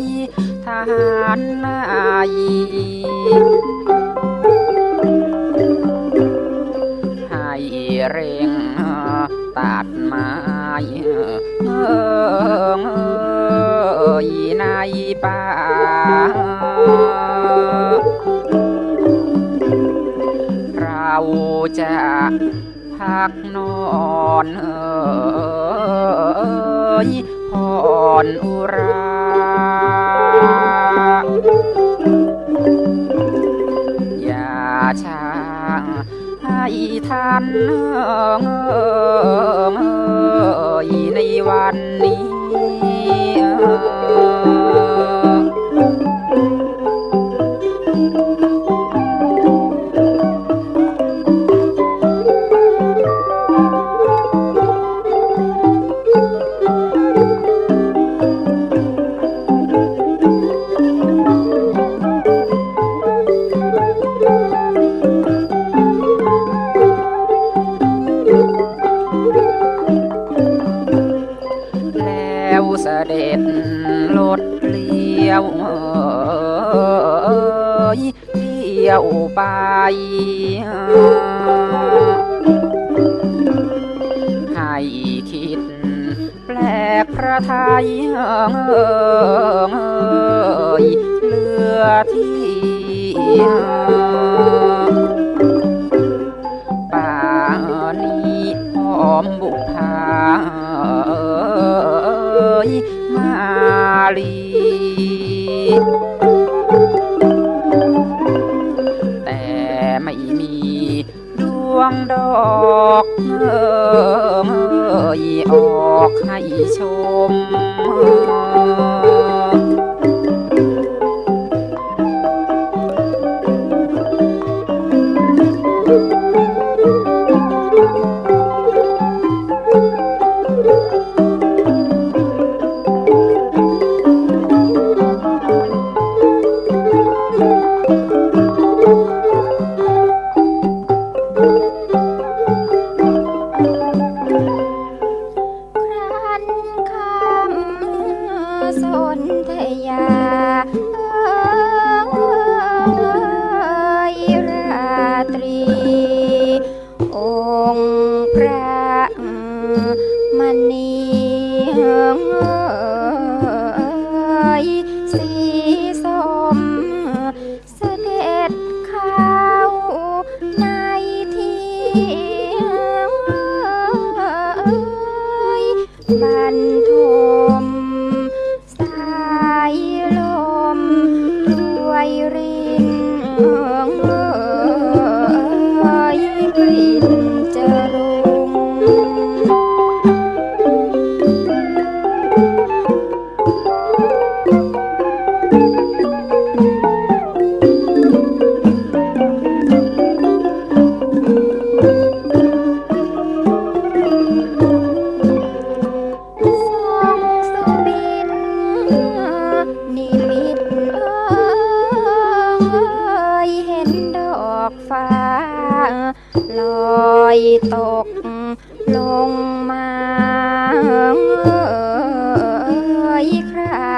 ยทหารนายให้เร่งตัดไม้เอยในป่าเราจะพักนอนเอยผ่อนอุรา อย่าช้าให้ท่านเอยในวันนี้ ทยเอยเหลือที่ป่านี้หอมบุพาเอยมาลี แต่ไม่มีดวงดอกเอ ยออกให้ชม thân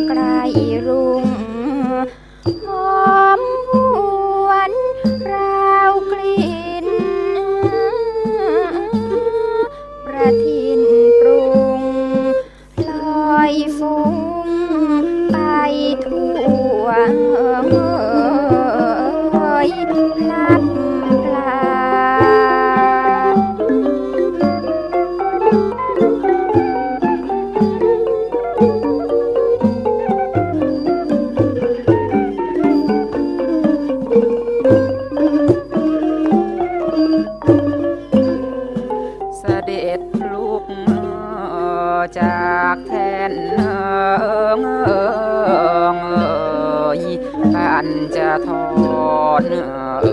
ราไกลรุ จากแทนเอยท่านจะทอนเอ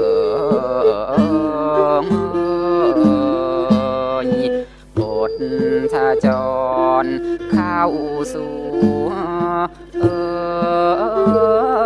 ยบดถ้าจรเข้าสู่เออ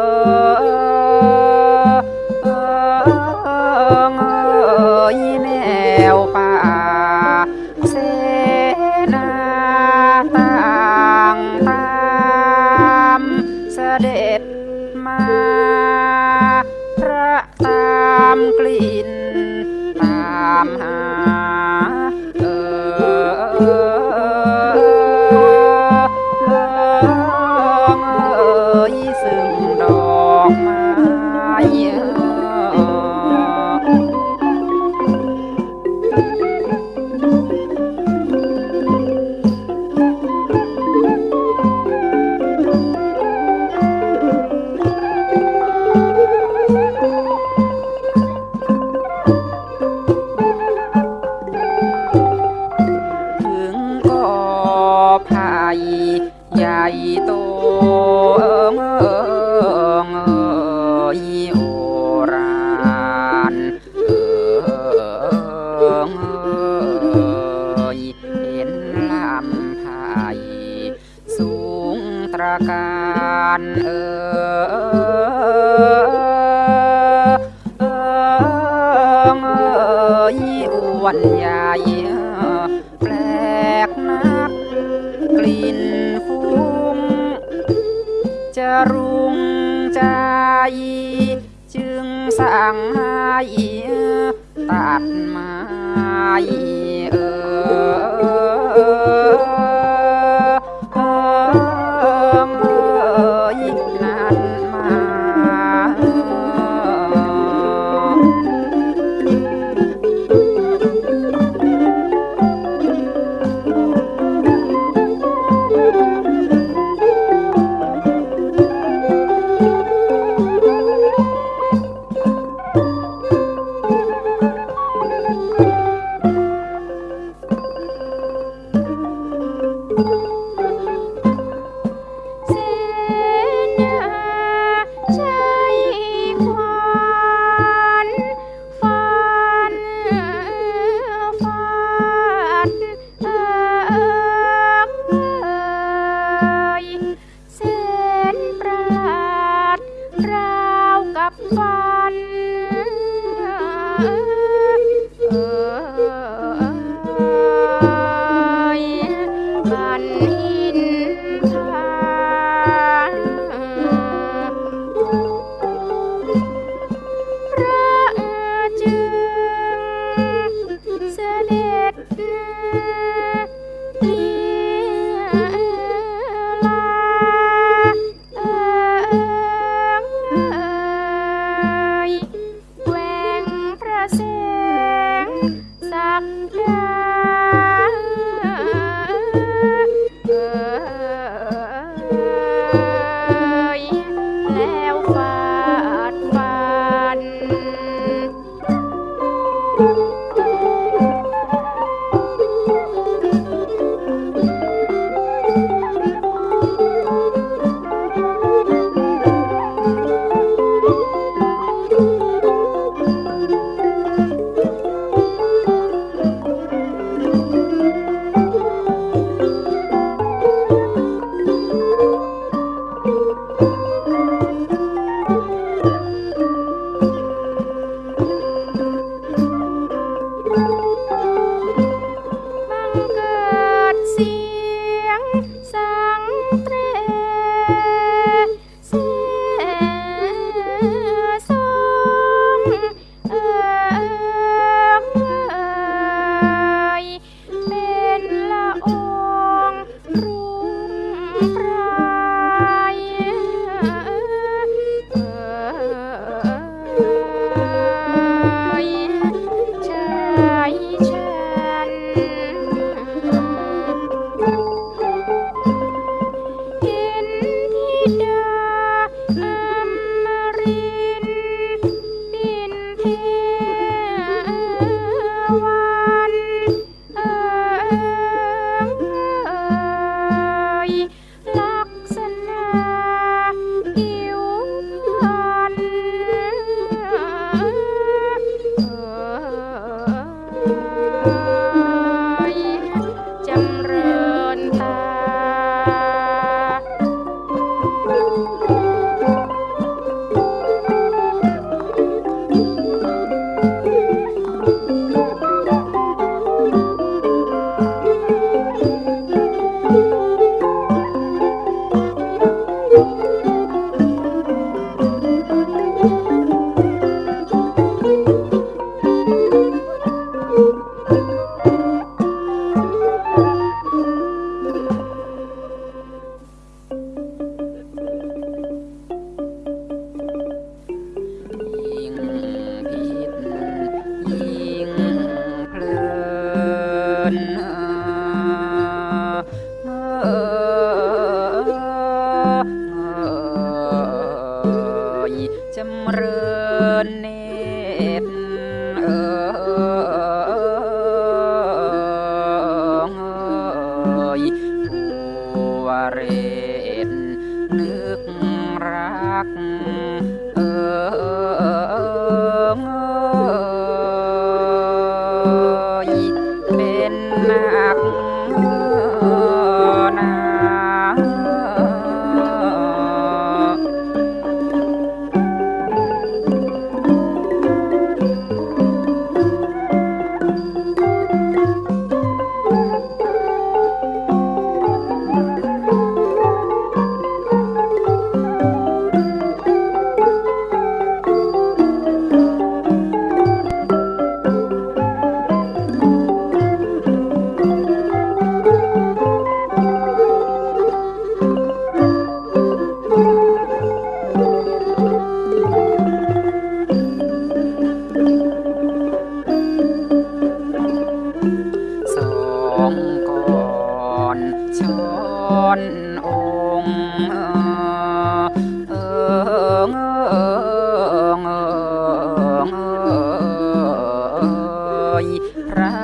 យ พระ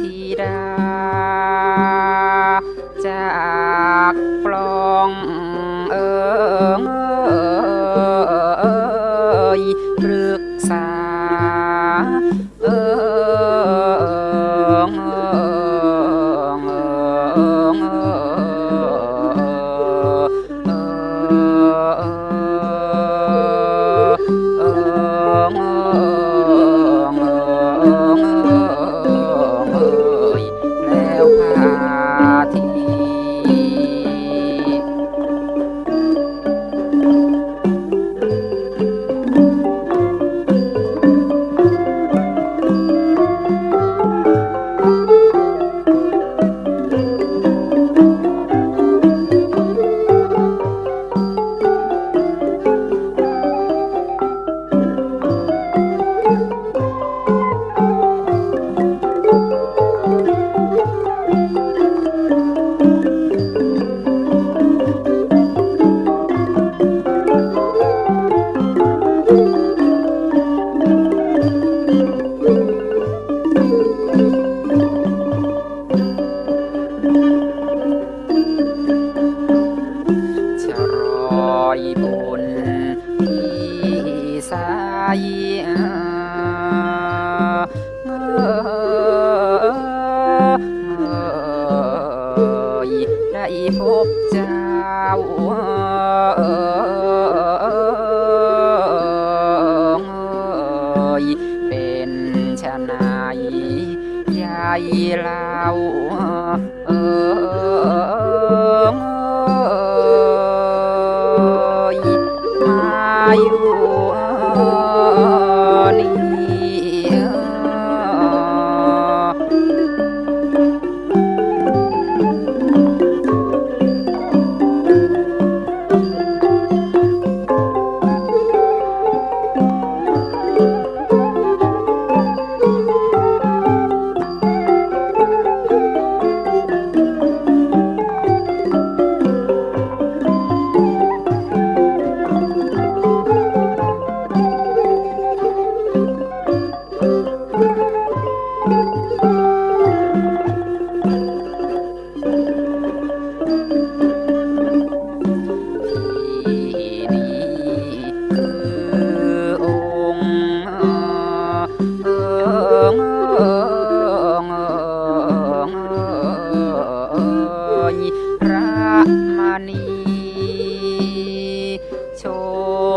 ธีรา 阿姨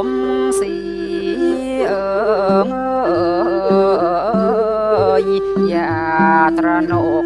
មស៊ីអើងយាត្រាណុក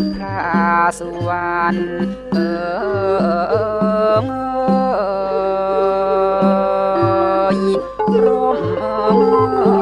បថាសុវណ្ណអើងរំអង